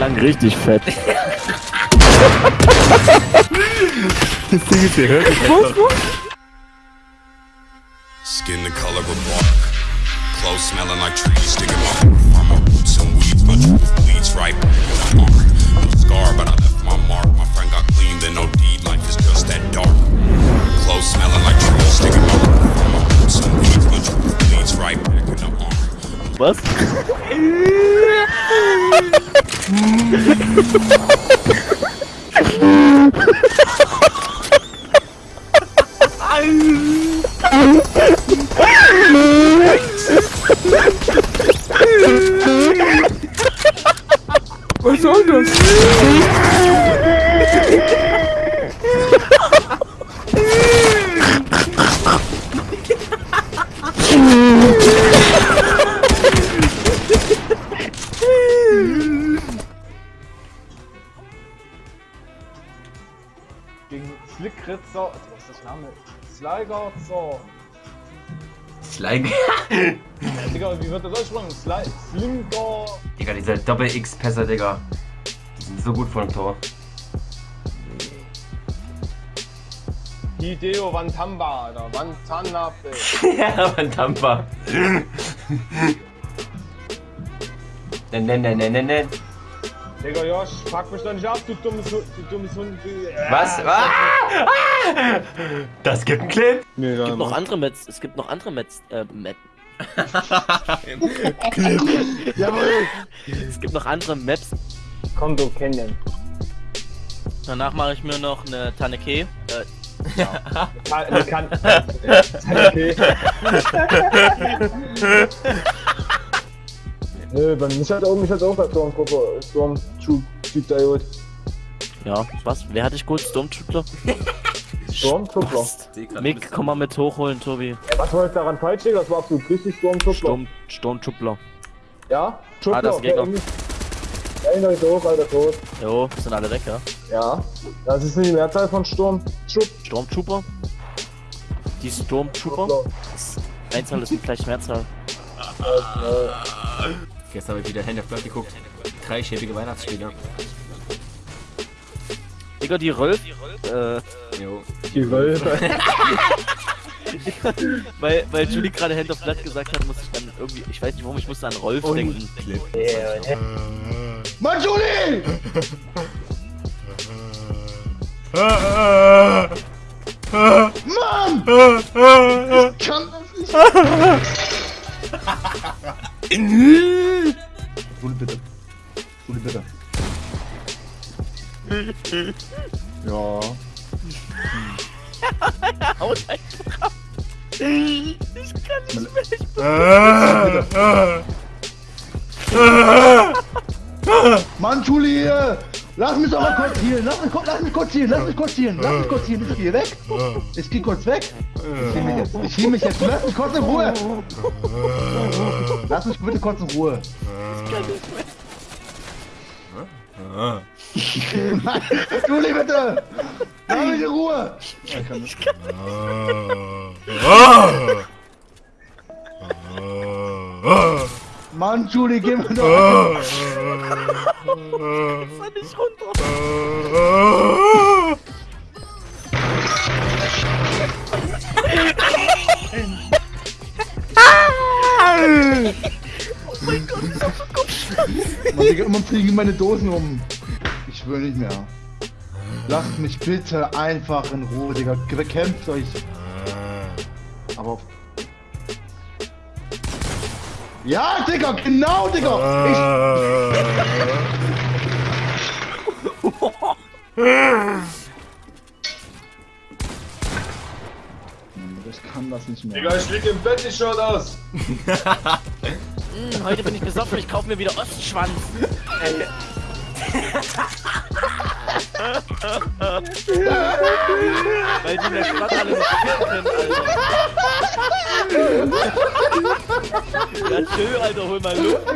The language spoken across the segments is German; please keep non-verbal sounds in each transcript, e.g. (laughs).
klang richtig fett. (laughs) Das Ding ist, ihr hört es Was, was? Skin the color of bark. Clothes smelling like trees. Sticking my from my boots and weeds. But bleeds right back in the arm. No scar, but I left my mark. My friend got clean, then no deed. Life is just that dark. Clothes smelling like trees. Sticking my from my boots and weeds. But bleeds right back in the arm. Was? Was soll das? Slickritzer. Was ist das Name? Sliger, so. Slime. Digga, wie wird das ausgesprochen? Sli Slinker. Digga, diese Doppel-X-Pässe, Digga. Die sind so gut vor dem Tor. Hideo Wantamba, Alter. Wantanabe. (laughs) ja. (laughs) Nen, nen, nen, nen, nen, nen. Digga, Josh, pack mich doch nicht ab, du dummes Hund. Du dummes Hund. Du- Was? Ah! Ah! Das gibt einen Clip. Nee, Es gibt noch andere Mets. Es gibt noch andere Mets. Äh, Met. (laughs) Jawohl. Es gibt noch andere Maps. Konto kennen. Danach mache ich mir noch eine Taneke. Äh, Kann, kann. Okay. Nö, bei mich hat auch, mich hat auch bei Stormtrooper, Stormtroop-Typ da geholt. ja, was? Wer hatte ich gut? Stormtrooper? (laughs) Stormtrooper? Mick, komm mal mit hochholen, Tobi. Was war jetzt daran falsch, Digga? Das war absolut richtig Stormtrooper. Sturm, Stormtrooper. Ja? Trooper, Ah, das ist Gegner. Einer ist hoch, alter Tot. Jo, sind alle weg, ja? Ja. Das ist nicht die Mehrzahl von Sturm. Troop. Stormtrooper? Die Stormtrooper? Einzahl ist gleich Mehrzahl. Gestern habe ich wieder Hand of Blood geguckt. Drei schäbige Weihnachtsspiele. Digga, die Rolf. Äh, Jo. Die Wölfe. (laughs) weil, weil Julie gerade Hand of Blood gesagt hat, muss ich dann irgendwie. Ich weiß nicht warum, ich musste an Rolf denken. Mann, Juli! Mann! Ich kann das nicht. (laughs) (laughs) Ja. (laughs) Haut einfach ab. Ich kann nicht mehr. Ich (laughs) Mann, Juli, äh, lass mich doch mal kurz hier, lass mich, kurz- lass mich kurz hier, lass mich kurz hier, lass mich kurz hier, ich gehe weg. Ich geh kurz weg. Ich hiel mich jetzt, ich hiel mich jetzt, lass mich kurz in Ruhe. Lass mich bitte kurz in Ruhe. Nein, Juli, bitte! Lass mich in Ruhe! Mann, Juli, geh mir doch! kann nicht runter. Digga, immer fliegen meine Dosen um. Ich will nicht mehr. Lasst mich bitte einfach in Ruhe, Digga. Bekämpft euch. Aber. Ja, Digga, genau, Digga! Ich. (laughs) Ich kann das nicht mehr. Digga, ich lieg im Bett, ich schau aus. (laughs) Hm, heute bin ich besoffen, ich kauf mir wieder Ostschwanz. Weil die in der Stadt alle nicht können, Alter. Ja, tschö, Alter, hol mal Luft.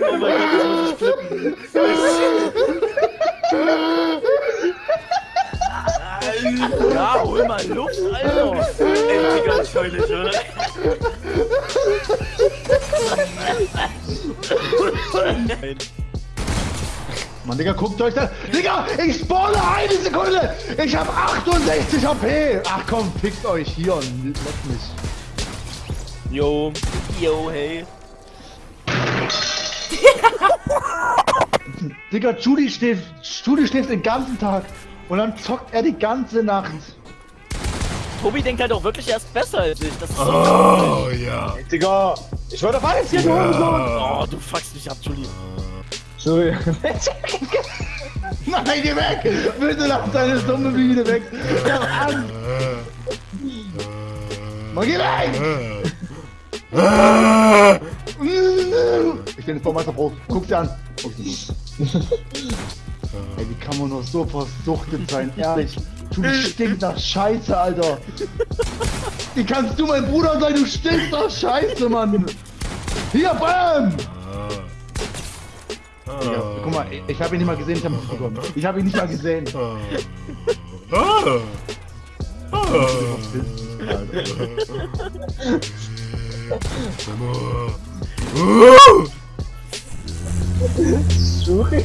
Oh mein Gott, das muss flippen. Ja, hol mal Luft, Alter. Ey, Digga, heule schon. Mann, Digga, guckt euch das. Digga, ich spawne eine Sekunde. Ich hab 68 HP. Ach komm, fickt euch hier und leckt mich. Yo, yo, hey. Digga, Judy schläft, Judy schläft den ganzen Tag. Und dann zockt er die ganze Nacht. Tobi denkt halt auch wirklich erst besser als ich. Das ist so Oh ja. Digga, ich wollte weiß hier, du Oh, du fuckst mich ab, Juli. Sorry. (laughs) Nein, geh weg! Bitte lass deine dumme Biene weg! Hab Angst! Mann, geh weg! Ich bin jetzt Baumeister Pro. Guck dir an. (laughs) Ey, wie kann man nur so versuchtet sein? Ehrlich. Du stinkst nach Scheiße, Alter. Wie kannst du mein Bruder sein? Du stinkst nach Scheiße, Mann. Hier, bam! Digga, guck mal, ich, hab ihn nicht mal gesehen, ich hab ihn bekommen. Ich hab ihn nicht mal gesehen. Sorry.